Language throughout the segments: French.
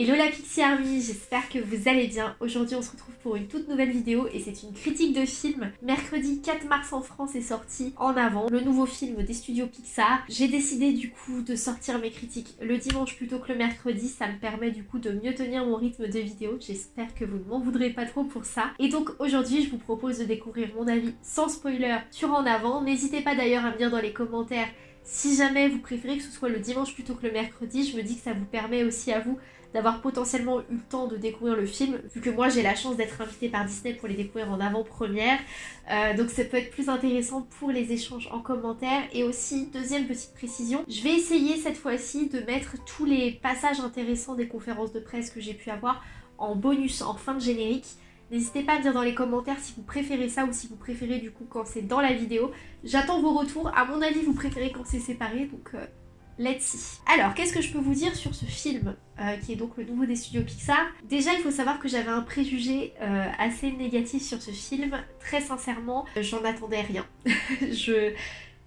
Hello la Pixie Army, j'espère que vous allez bien. Aujourd'hui on se retrouve pour une toute nouvelle vidéo et c'est une critique de film. Mercredi 4 mars en France est sorti En Avant, le nouveau film des studios Pixar. J'ai décidé du coup de sortir mes critiques le dimanche plutôt que le mercredi, ça me permet du coup de mieux tenir mon rythme de vidéo. J'espère que vous ne m'en voudrez pas trop pour ça. Et donc aujourd'hui je vous propose de découvrir mon avis sans spoiler sur En Avant. N'hésitez pas d'ailleurs à me dire dans les commentaires si jamais vous préférez que ce soit le dimanche plutôt que le mercredi, je me dis que ça vous permet aussi à vous d'avoir potentiellement eu le temps de découvrir le film, vu que moi j'ai la chance d'être invitée par Disney pour les découvrir en avant-première. Euh, donc ça peut être plus intéressant pour les échanges en commentaire. Et aussi, deuxième petite précision, je vais essayer cette fois-ci de mettre tous les passages intéressants des conférences de presse que j'ai pu avoir en bonus, en fin de générique. N'hésitez pas à me dire dans les commentaires si vous préférez ça ou si vous préférez du coup quand c'est dans la vidéo. J'attends vos retours. À mon avis, vous préférez quand c'est séparé, donc euh, let's see. Alors, qu'est-ce que je peux vous dire sur ce film, euh, qui est donc le nouveau des studios Pixar? Déjà, il faut savoir que j'avais un préjugé euh, assez négatif sur ce film. Très sincèrement, j'en attendais rien. je...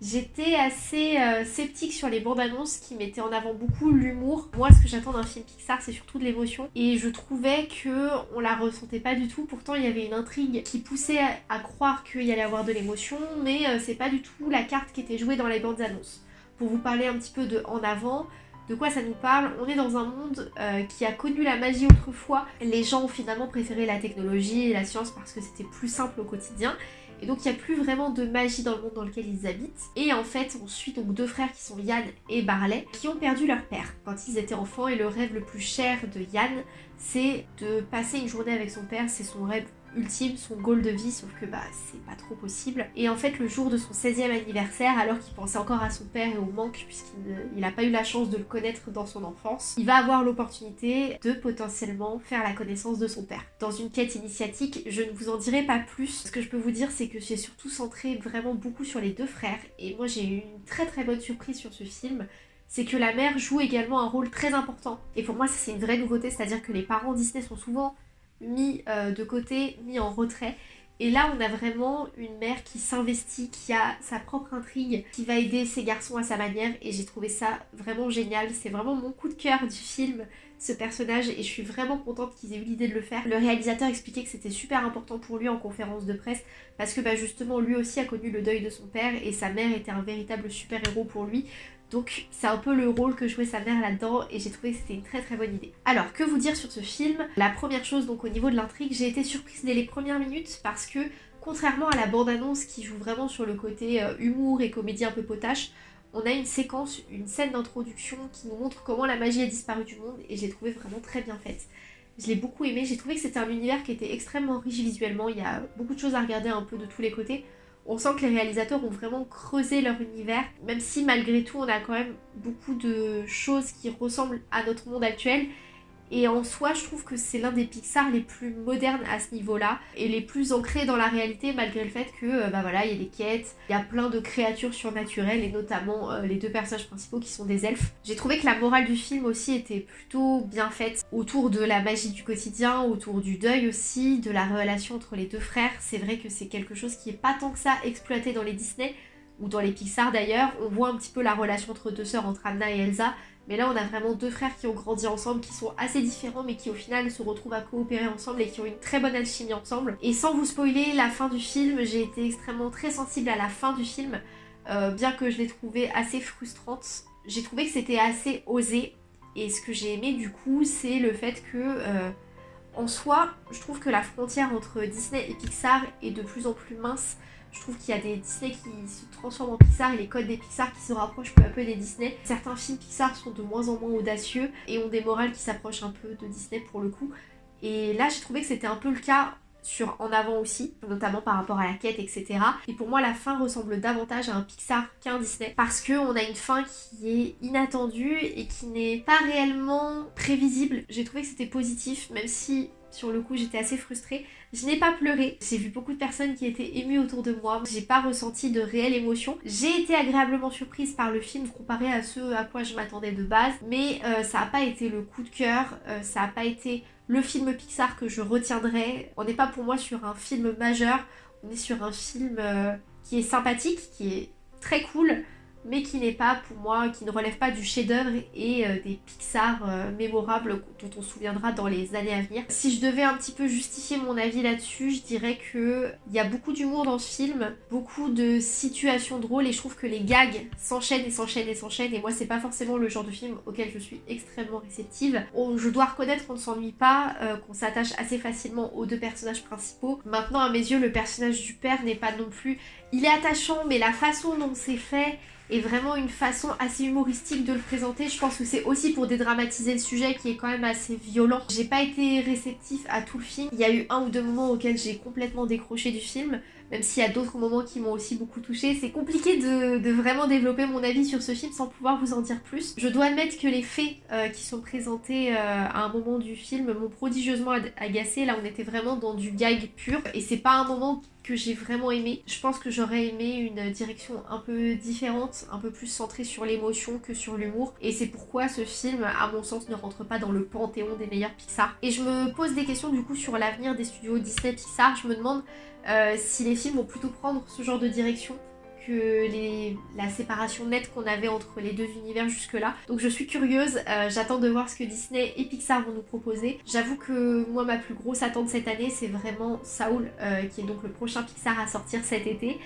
J'étais assez euh, sceptique sur les bandes annonces qui mettaient en avant beaucoup l'humour. Moi, ce que j'attends d'un film Pixar, c'est surtout de l'émotion. Et je trouvais que on la ressentait pas du tout. Pourtant, il y avait une intrigue qui poussait à, croire qu'il y allait avoir de l'émotion, mais c'est pas du tout la carte qui était jouée dans les bandes annonces pour vous parler un petit peu de En avant. De quoi ça nous parle? On est dans un monde euh, qui a connu la magie autrefois. Les gens ont finalement préféré la technologie et la science parce que c'était plus simple au quotidien. Et donc il n'y a plus vraiment de magie dans le monde dans lequel ils habitent. Et en fait, on suit donc deux frères qui sont Yann et Barley, qui ont perdu leur père quand ils étaient enfants. Et le rêve le plus cher de Yann, c'est de passer une journée avec son père. C'est son rêve ultime, son goal de vie, sauf que bah c'est pas trop possible. Et en fait le jour de son 16e anniversaire, alors qu'il pensait encore à son père et au manque puisqu'il n'a pas eu la chance de le connaître dans son enfance, il va avoir l'opportunité de potentiellement faire la connaissance de son père. Dans une quête initiatique, je ne vous en dirai pas plus. Ce que je peux vous dire c'est que j'ai surtout centré vraiment beaucoup sur les deux frères et moi j'ai eu une très très bonne surprise sur ce film c'est que la mère joue également un rôle très important. Et pour moi, ça c'est une vraie nouveauté, c'est-à-dire que les parents Disney sont souvent mis euh, de côté, mis en retrait. Et là, on a vraiment une mère qui s'investit, qui a sa propre intrigue, qui va aider ses garçons à sa manière. Et j'ai trouvé ça vraiment génial. C'est vraiment mon coup de cœur du film, ce personnage. Et je suis vraiment contente qu'ils aient eu l'idée de le faire. Le réalisateur expliquait que c'était super important pour lui en conférence de presse. Parce que bah, justement, lui aussi a connu le deuil de son père. Et sa mère était un véritable super-héros pour lui. Donc c'est un peu le rôle que jouait sa mère là-dedans et j'ai trouvé que c'était une très très bonne idée. Alors que vous dire sur ce film? La première chose donc au niveau de l'intrigue, j'ai été surprise dès les premières minutes parce que contrairement à la bande-annonce qui joue vraiment sur le côté euh, humour et comédie un peu potache, on a une séquence, une scène d'introduction qui nous montre comment la magie a disparu du monde et j'ai trouvé vraiment très bien faite. Je l'ai beaucoup aimé, j'ai trouvé que c'était un univers qui était extrêmement riche visuellement, il y a beaucoup de choses à regarder un peu de tous les côtés. On sent que les réalisateurs ont vraiment creusé leur univers, même si malgré tout on a quand même beaucoup de choses qui ressemblent à notre monde actuel et en soi, je trouve que c'est l'un des Pixar les plus modernes à ce niveau-là et les plus ancrés dans la réalité malgré le fait que euh, bah voilà, il y a des quêtes, il y a plein de créatures surnaturelles et notamment euh, les deux personnages principaux qui sont des elfes. J'ai trouvé que la morale du film aussi était plutôt bien faite autour de la magie du quotidien, autour du deuil aussi, de la relation entre les deux frères. C'est vrai que c'est quelque chose qui est pas tant que ça exploité dans les Disney ou dans les Pixar d'ailleurs. On voit un petit peu la relation entre deux sœurs, entre Anna et Elsa, mais là, on a vraiment deux frères qui ont grandi ensemble, qui sont assez différents, mais qui au final se retrouvent à coopérer ensemble et qui ont une très bonne alchimie ensemble. Et sans vous spoiler la fin du film, j'ai été extrêmement très sensible à la fin du film, euh, bien que je l'ai trouvée assez frustrante. J'ai trouvé que c'était assez osé, et ce que j'ai aimé du coup, c'est le fait que... Euh, en soi, je trouve que la frontière entre Disney et Pixar est de plus en plus mince. Je trouve qu'il y a des Disney qui se transforment en Pixar et les codes des Pixar qui se rapprochent peu à peu des Disney. Certains films Pixar sont de moins en moins audacieux et ont des morales qui s'approchent un peu de Disney pour le coup. Et là, j'ai trouvé que c'était un peu le cas sur En Avant aussi, notamment par rapport à la quête, etc. Et pour moi, la fin ressemble davantage à un Pixar qu'à un Disney, parce qu'on a une fin qui est inattendue et qui n'est pas réellement prévisible. J'ai trouvé que c'était positif, même si sur le coup, j'étais assez frustrée. Je n'ai pas pleuré. J'ai vu beaucoup de personnes qui étaient émues autour de moi. J'ai pas ressenti de réelle émotion. J'ai été agréablement surprise par le film comparé à ce à quoi je m'attendais de base. Mais euh, ça n'a pas été le coup de cœur. Euh, ça n'a pas été le film Pixar que je retiendrai. On n'est pas pour moi sur un film majeur. On est sur un film euh, qui est sympathique, qui est très cool, mais qui n'est pas pour moi, qui ne relève pas du chef-d'œuvre et euh, des Pixar euh, mémorables dont on se souviendra dans les années à venir. Si je devais un petit peu justifier mon avis là-dessus, je dirais que il y a beaucoup d'humour dans ce film, beaucoup de situations drôles et je trouve que les gags s'enchaînent et s'enchaînent et s'enchaînent et moi c'est pas forcément le genre de film auquel je suis extrêmement réceptive. je dois reconnaître qu'on ne s'ennuie pas, euh, qu'on s'attache assez facilement aux deux personnages principaux. Maintenant à mes yeux le personnage du père n'est pas non plus... Il est attachant mais la façon dont c'est fait et vraiment une façon assez humoristique de le présenter. Je pense que c'est aussi pour dédramatiser le sujet qui est quand même assez violent. J'ai pas été réceptif à tout le film. Il y a eu un ou deux moments auxquels j'ai complètement décroché du film, même s'il y a d'autres moments qui m'ont aussi beaucoup touché. C'est compliqué de, vraiment développer mon avis sur ce film sans pouvoir vous en dire plus. Je dois admettre que les faits euh, qui sont présentés euh, à un moment du film m'ont prodigieusement agacé. Là on était vraiment dans du gag pur et c'est pas un moment que j'ai vraiment aimé. Je pense que j'aurais aimé une direction un peu différente, un peu plus centrée sur l'émotion que sur l'humour. Et c'est pourquoi ce film, à mon sens, ne rentre pas dans le panthéon des meilleurs Pixar. Et je me pose des questions du coup sur l'avenir des studios Disney Pixar. Je me demande euh, si les films vont plutôt prendre ce genre de direction que les, la séparation nette qu'on avait entre les deux univers jusque-là. Donc je suis curieuse, euh, j'attends de voir ce que Disney et Pixar vont nous proposer. J'avoue que moi ma plus grosse attente cette année c'est vraiment Saul, euh, qui est donc le prochain Pixar à sortir cet été.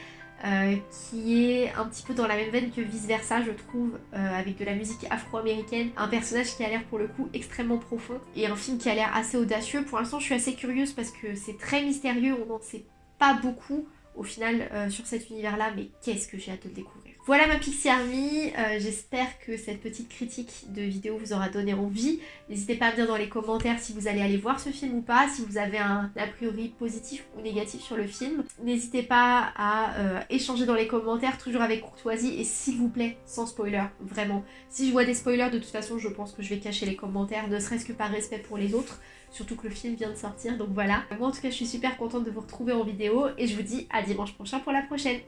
Qui est un petit peu dans la même veine que Vice Versa, je trouve, avec de la musique afro-américaine, un personnage qui a l'air pour le coup extrêmement profond, et un film qui a l'air assez audacieux. Pour l'instant, je suis assez curieuse parce que c'est très mystérieux, on n'en sait pas beaucoup, au final euh, sur cet univers-là, mais qu'est-ce que j'ai hâte de découvrir? Voilà ma Pixie Army, euh, j'espère que cette petite critique de vidéo vous aura donné envie. N'hésitez pas à me dire dans les commentaires si vous allez aller voir ce film ou pas, si vous avez un a priori positif ou négatif sur le film. N'hésitez pas à euh, échanger dans les commentaires, toujours avec courtoisie, et s'il vous plaît, sans spoiler, vraiment. Si je vois des spoilers, de toute façon, je pense que je vais cacher les commentaires, ne serait-ce que par respect pour les autres surtout que le film vient de sortir, donc voilà. Moi en tout cas je suis super contente de vous retrouver en vidéo et je vous dis à dimanche prochain pour la prochaine.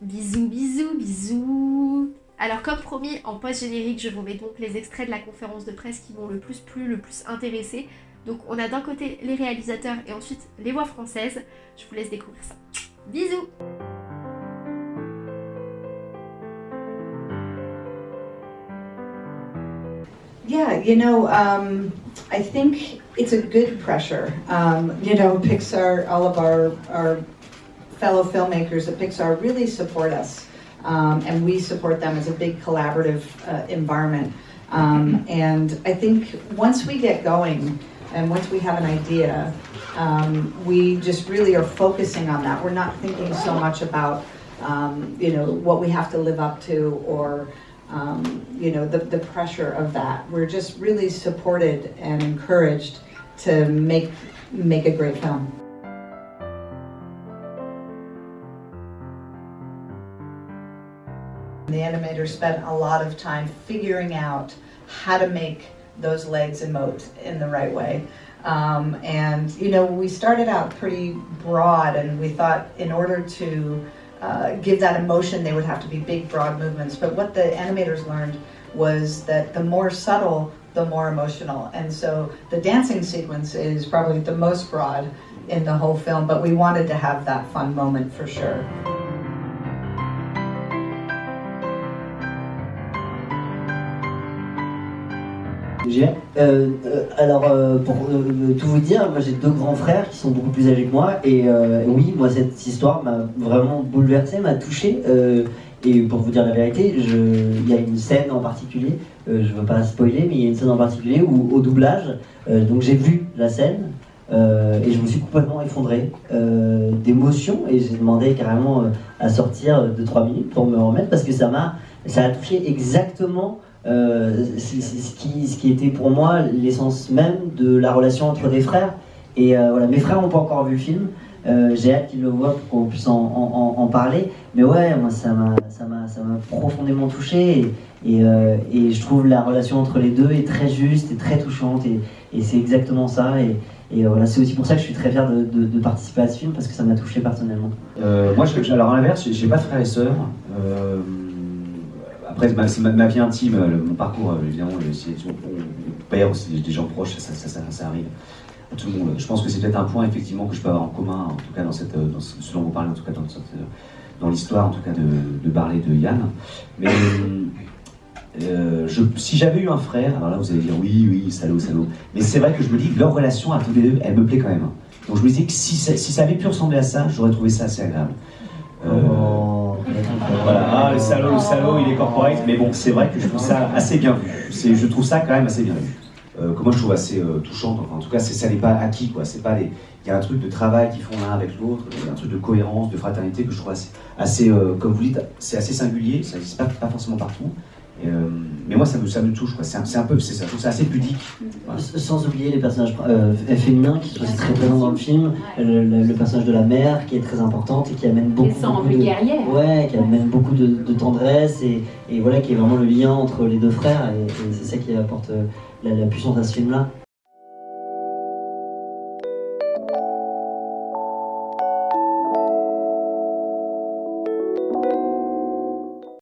Bisous, bisous, bisous alors comme promis, en post-générique, je vous mets donc les extraits de la conférence de presse qui m'ont le plus plu, le plus intéressé. Donc on a d'un côté les réalisateurs et ensuite les voix françaises. Je vous laisse découvrir ça. Bisous Yeah, you know, um, I think it's a good pressure. Um, you know, Pixar, all of our, our fellow filmmakers at Pixar really support us. Um, and we support them as a big collaborative uh, environment. Um, and I think once we get going and once we have an idea, um, we just really are focusing on that. We're not thinking so much about, um, you know, what we have to live up to or um, you know, the, the pressure of that. We're just really supported and encouraged to make, make a great film. The animators spent a lot of time figuring out how to make those legs emote in the right way. Um, and, you know, we started out pretty broad and we thought in order to uh, give that emotion, they would have to be big, broad movements. But what the animators learned was that the more subtle, the more emotional. And so the dancing sequence is probably the most broad in the whole film, but we wanted to have that fun moment for sure. Euh, euh, alors, euh, pour tout vous dire, moi j'ai deux grands frères qui sont beaucoup plus âgés que moi, et oui, moi cette histoire m'a vraiment bouleversé, m'a touché. et pour vous dire la vérité, il y a une scène en particulier, je ne veux pas spoiler, mais il y a une scène en particulier où au doublage, donc j'ai vu la scène, et je me suis complètement effondré d'émotion et j'ai demandé carrément à sortir de 3 minutes pour me remettre parce que ça m'a ça a touché exactement euh, ce qui, était pour moi l'essence même de la relation entre des frères. Et euh, voilà, mes frères n'ont pas encore vu le film. Euh, j'ai hâte qu'ils le voient pour qu'on puisse en, parler. Mais ouais, moi ça m'a profondément touché et, et, je trouve la relation entre les deux est très juste et très touchante et, et c'est exactement ça. Et, voilà, c'est aussi pour ça que je suis très fier de, de, participer à ce film parce que ça m'a touché personnellement. moi, je, alors à l'inverse, j'ai pas de frères et sœurs. Après, c'est ma, vie intime, mon parcours, euh, évidemment, c'est père, des gens proches, ça, arrive à tout le monde. Je pense que c'est peut-être un point, effectivement, que je peux avoir en commun, en tout cas, dans, cette, dont vous parlez, en tout cas, dans l'histoire, en tout cas, de, de Barley de Yann. Mais euh, si j'avais eu un frère, alors là vous allez dire oui, oui, salaud, salaud. Mais c'est vrai que je me dis que leur relation à tous les deux, elle me plaît quand même. Donc je me disais que si ça, avait pu ressembler à ça, j'aurais trouvé ça assez agréable. Euh, Oh, ah, le salaud, le salaud, il est corporate, mais bon, c'est vrai que je trouve ça assez bien vu. Je trouve ça quand même assez bien vu. Euh, moi je trouve assez euh, touchant. Enfin, en tout cas, ça n'est pas acquis, quoi. C'est pas les, il y a un truc de travail qu'ils font l'un avec l'autre, un truc de cohérence, de fraternité que je trouve assez, assez euh, comme vous dites, c'est assez singulier. Ça n'existe pas, pas forcément partout. Euh, mais moi, ça me, ça me touche, quoi. C'est un, un peu, c'est ça. Je ça assez pudique. Sans oublier les personnages euh, féminins qui sont très présents dans le film, le, personnage de la mère qui est très importante et qui amène beaucoup, de, guerrières. ouais, qui amène beaucoup de, tendresse et, et voilà qui est vraiment le lien entre les deux frères et, et c'est ça qui apporte euh, la, la puissance à ce film-là.